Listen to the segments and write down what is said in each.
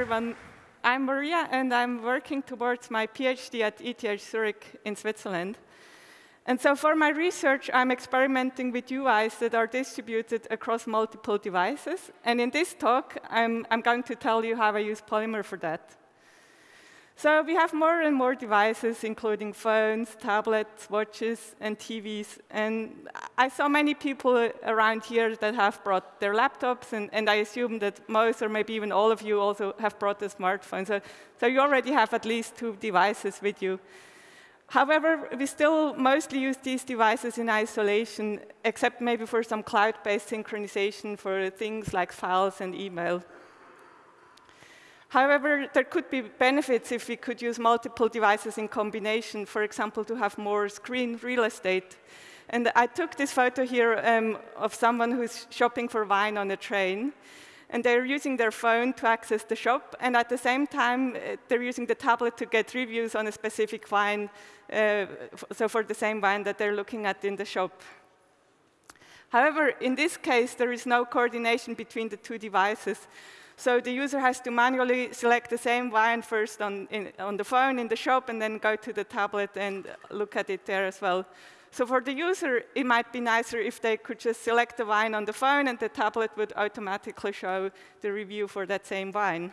everyone. I'm Maria, and I'm working towards my PhD at ETH Zurich in Switzerland. And so for my research, I'm experimenting with UIs that are distributed across multiple devices. And in this talk, I'm, I'm going to tell you how I use Polymer for that. So we have more and more devices, including phones, tablets, watches, and TVs. And I saw many people around here that have brought their laptops, and, and I assume that most, or maybe even all of you, also have brought a smartphone. So, so you already have at least two devices with you. However, we still mostly use these devices in isolation, except maybe for some cloud-based synchronization for things like files and email. However, there could be benefits if we could use multiple devices in combination, for example, to have more screen real estate. And I took this photo here um, of someone who's shopping for wine on a train. And they're using their phone to access the shop, and at the same time, uh, they're using the tablet to get reviews on a specific wine, uh, so for the same wine that they're looking at in the shop. However, in this case, there is no coordination between the two devices. So the user has to manually select the same wine first on, in, on the phone in the shop and then go to the tablet and look at it there as well. So for the user, it might be nicer if they could just select the wine on the phone and the tablet would automatically show the review for that same wine.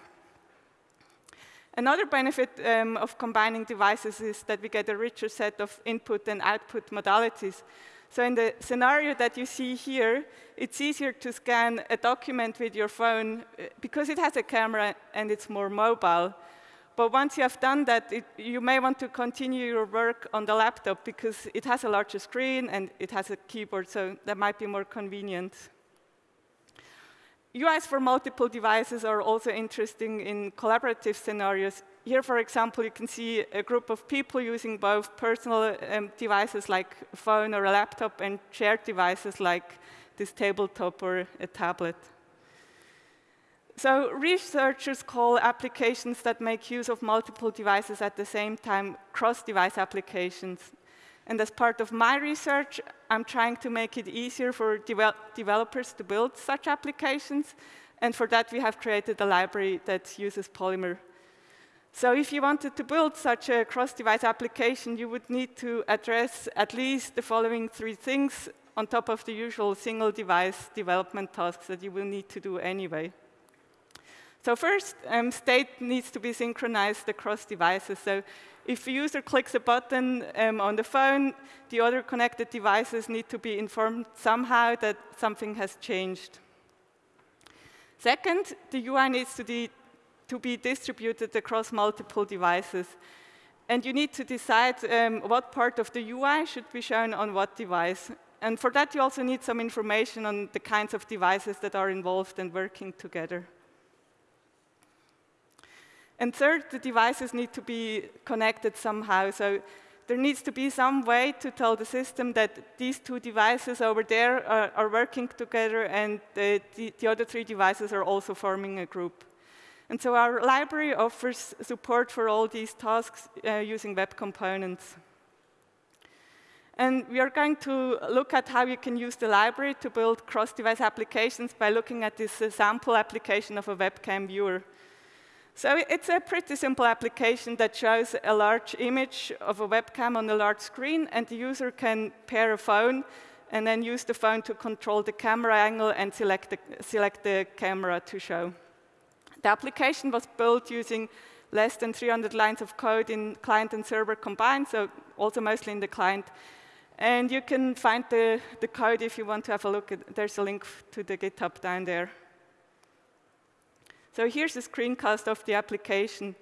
Another benefit um, of combining devices is that we get a richer set of input and output modalities. So in the scenario that you see here, it's easier to scan a document with your phone uh, because it has a camera and it's more mobile. But once you have done that, it, you may want to continue your work on the laptop because it has a larger screen and it has a keyboard, so that might be more convenient. UIs for multiple devices are also interesting in collaborative scenarios here, for example, you can see a group of people using both personal um, devices like a phone or a laptop and shared devices like this tabletop or a tablet. So researchers call applications that make use of multiple devices at the same time cross-device applications. And as part of my research, I'm trying to make it easier for developers to build such applications. And for that, we have created a library that uses Polymer so if you wanted to build such a cross-device application, you would need to address at least the following three things on top of the usual single-device development tasks that you will need to do anyway. So first, um, state needs to be synchronized across devices. So if a user clicks a button um, on the phone, the other connected devices need to be informed somehow that something has changed. Second, the UI needs to be to be distributed across multiple devices. And you need to decide um, what part of the UI should be shown on what device. And for that, you also need some information on the kinds of devices that are involved and working together. And third, the devices need to be connected somehow. So there needs to be some way to tell the system that these two devices over there are, are working together and the, the, the other three devices are also forming a group. And so our library offers support for all these tasks uh, using web components. And we are going to look at how you can use the library to build cross-device applications by looking at this uh, sample application of a webcam viewer. So it's a pretty simple application that shows a large image of a webcam on a large screen, and the user can pair a phone and then use the phone to control the camera angle and select the, select the camera to show. The application was built using less than 300 lines of code in client and server combined, so also mostly in the client. And you can find the, the code if you want to have a look. At, there's a link to the GitHub down there. So here's a screencast of the application.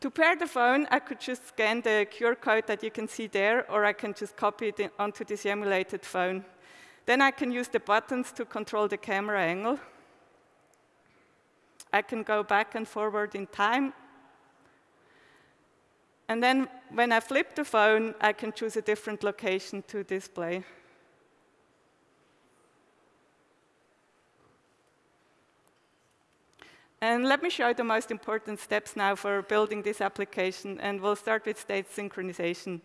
To pair the phone, I could just scan the QR code that you can see there, or I can just copy it onto this emulated phone. Then I can use the buttons to control the camera angle. I can go back and forward in time. And then when I flip the phone, I can choose a different location to display. And let me show you the most important steps now for building this application, and we'll start with state synchronization.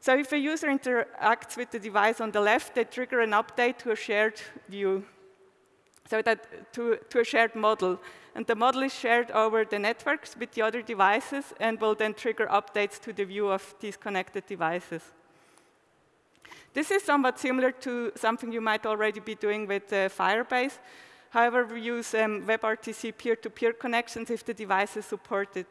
So if a user interacts with the device on the left, they trigger an update to a shared view. So that to, to a shared model. And the model is shared over the networks with the other devices and will then trigger updates to the view of these connected devices. This is somewhat similar to something you might already be doing with uh, Firebase. However, we use um, WebRTC peer-to-peer -peer connections if the device is supported.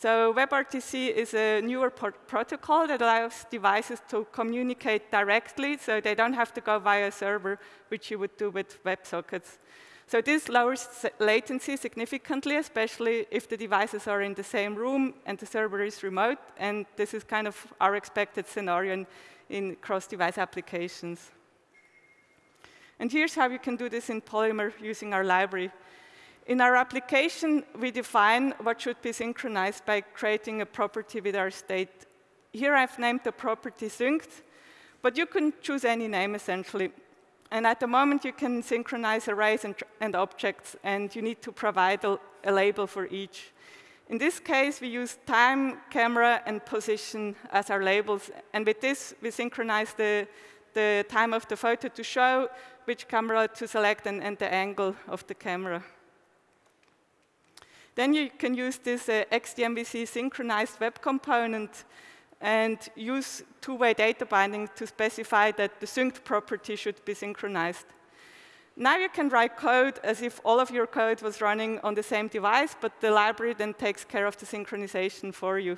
So WebRTC is a newer protocol that allows devices to communicate directly, so they don't have to go via a server, which you would do with WebSockets. So this lowers latency significantly, especially if the devices are in the same room and the server is remote, and this is kind of our expected scenario in, in cross-device applications. And here's how you can do this in Polymer using our library. In our application, we define what should be synchronized by creating a property with our state. Here I've named the property synced, but you can choose any name essentially. And at the moment, you can synchronize arrays and, and objects, and you need to provide a, a, label for each. In this case, we use time, camera, and position as our labels. And with this, we synchronize the, the time of the photo to show, which camera to select, and, and the angle of the camera. Then you can use this uh, XDMVC synchronized web component and use two-way data binding to specify that the synced property should be synchronized. Now you can write code as if all of your code was running on the same device, but the library then takes care of the synchronization for you.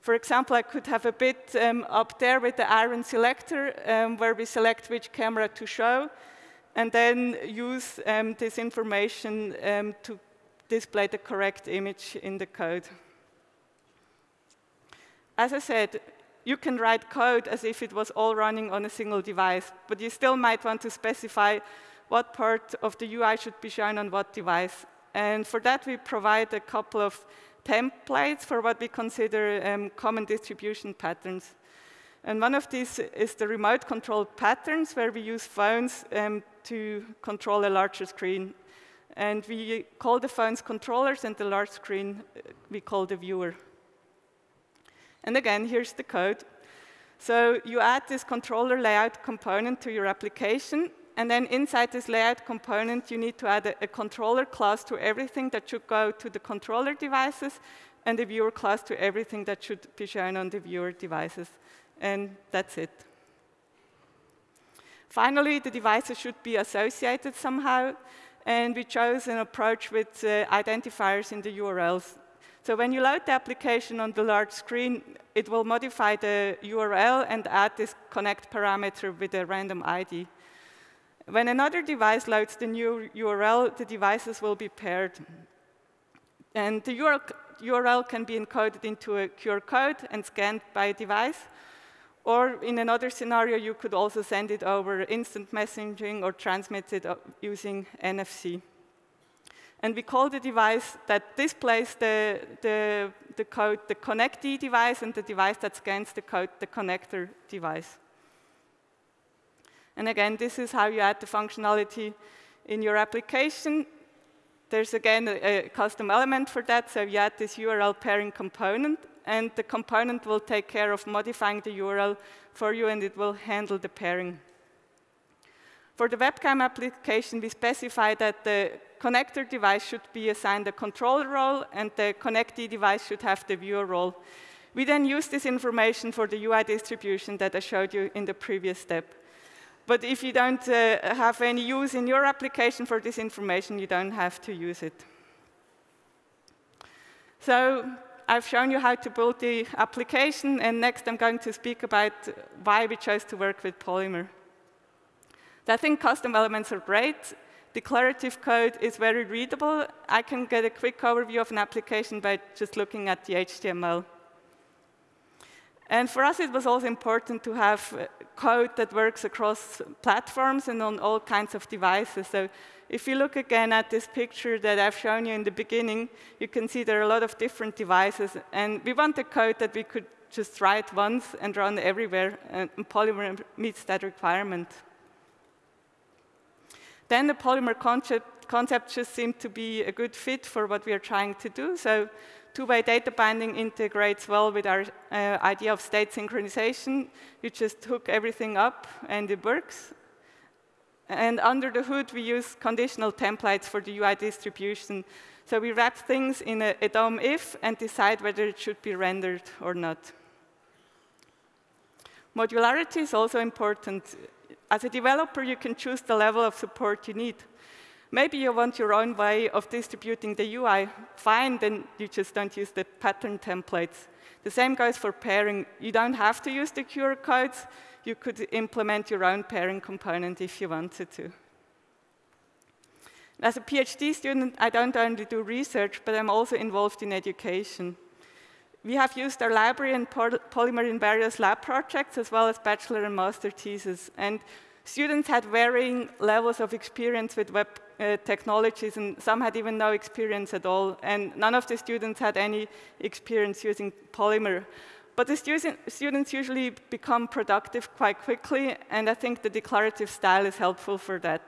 For example, I could have a bit um, up there with the iron selector, um, where we select which camera to show, and then use um, this information um, to display the correct image in the code. As I said, you can write code as if it was all running on a single device, but you still might want to specify what part of the UI should be shown on what device. And for that, we provide a couple of templates for what we consider um, common distribution patterns. And one of these is the remote control patterns, where we use phones um, to control a larger screen. And we call the phones controllers, and the large screen uh, we call the viewer. And again, here's the code. So you add this controller layout component to your application, and then inside this layout component, you need to add a, a, controller class to everything that should go to the controller devices, and a viewer class to everything that should be shown on the viewer devices. And that's it. Finally, the devices should be associated somehow, and we chose an approach with uh, identifiers in the URLs. So when you load the application on the large screen, it will modify the URL and add this connect parameter with a random ID. When another device loads the new URL, the devices will be paired. And the URL can be encoded into a QR code and scanned by a device. Or in another scenario, you could also send it over instant messaging or transmit it uh, using NFC. And we call the device that displays the, the, the code the connectee device, and the device that scans the code the connector device. And again, this is how you add the functionality in your application. There's again a, a, custom element for that, so you add this URL pairing component, and the component will take care of modifying the URL for you, and it will handle the pairing. For the webcam application, we specify that the connector device should be assigned a controller role, and the connectee device should have the viewer role. We then use this information for the UI distribution that I showed you in the previous step. But if you don't uh, have any use in your application for this information, you don't have to use it. So I've shown you how to build the application, and next I'm going to speak about why we chose to work with Polymer. I think custom elements are great, Declarative code is very readable. I can get a quick overview of an application by just looking at the HTML. And for us, it was also important to have uh, code that works across platforms and on all kinds of devices. So if you look again at this picture that I've shown you in the beginning, you can see there are a lot of different devices. And we want a code that we could just write once and run everywhere, and Polymer meets that requirement. Then the polymer concept, concept just seemed to be a good fit for what we are trying to do. So two-way data binding integrates well with our uh, idea of state synchronization. You just hook everything up and it works. And under the hood, we use conditional templates for the UI distribution. So we wrap things in a, a DOM if and decide whether it should be rendered or not. Modularity is also important. As a developer, you can choose the level of support you need. Maybe you want your own way of distributing the UI. Fine, then you just don't use the pattern templates. The same goes for pairing. You don't have to use the QR codes. You could implement your own pairing component if you wanted to. As a PhD student, I don't only do research, but I'm also involved in education. We have used our library and Polymer in various lab projects, as well as bachelor and master theses. And students had varying levels of experience with web uh, technologies, and some had even no experience at all. And none of the students had any experience using Polymer. But the students usually become productive quite quickly, and I think the declarative style is helpful for that.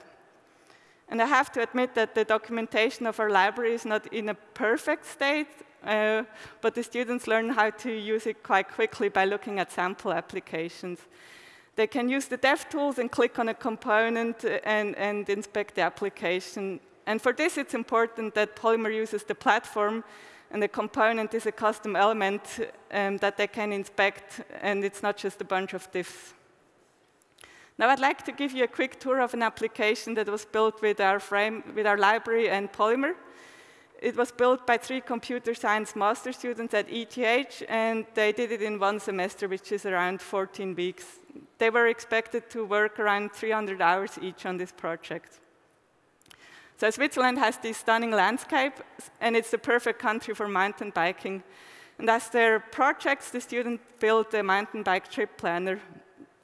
And I have to admit that the documentation of our library is not in a perfect state, uh, but the students learn how to use it quite quickly by looking at sample applications. They can use the dev tools and click on a component and, and inspect the application. And for this, it's important that Polymer uses the platform and the component is a custom element um, that they can inspect, and it's not just a bunch of divs. Now I'd like to give you a quick tour of an application that was built with our, frame, with our library and Polymer. It was built by three computer science master students at ETH, and they did it in one semester, which is around 14 weeks. They were expected to work around 300 hours each on this project. So Switzerland has this stunning landscape, and it's the perfect country for mountain biking. And as their projects, the student built a mountain bike trip planner.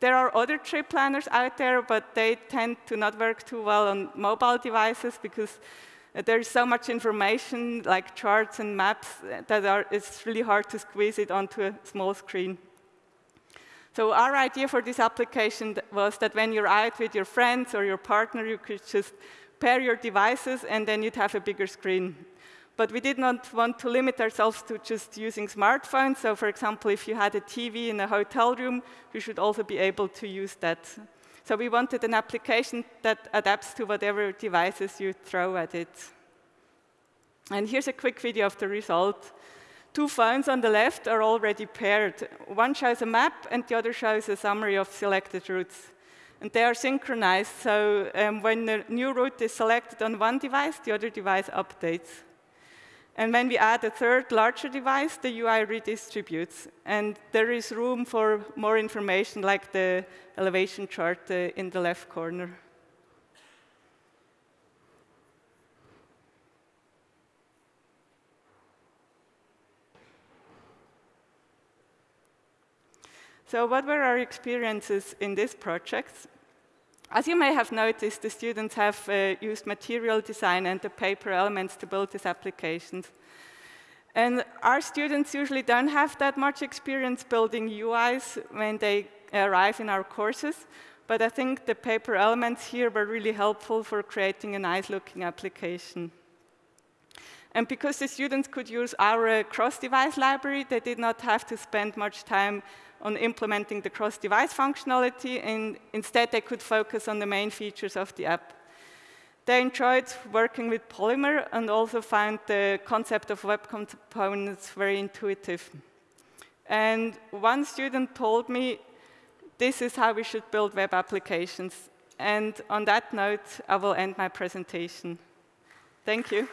There are other trip planners out there, but they tend to not work too well on mobile devices because uh, there's so much information, like charts and maps, that are, it's really hard to squeeze it onto a small screen. So our idea for this application was that when you're out with your friends or your partner, you could just pair your devices, and then you'd have a bigger screen. But we did not want to limit ourselves to just using smartphones. So for example, if you had a TV in a hotel room, you should also be able to use that. So we wanted an application that adapts to whatever devices you throw at it. And here's a quick video of the result. Two phones on the left are already paired. One shows a map, and the other shows a summary of selected routes. And they are synchronized, so um, when a new route is selected on one device, the other device updates. And when we add a third larger device, the UI redistributes. And there is room for more information, like the elevation chart uh, in the left corner. So what were our experiences in these projects? As you may have noticed, the students have uh, used material design and the paper elements to build these applications. And our students usually don't have that much experience building UIs when they arrive in our courses, but I think the paper elements here were really helpful for creating a nice-looking application. And because the students could use our uh, cross-device library, they did not have to spend much time on implementing the cross-device functionality, and instead they could focus on the main features of the app. They enjoyed working with Polymer and also found the concept of web components very intuitive. And one student told me, this is how we should build web applications. And on that note, I will end my presentation. Thank you.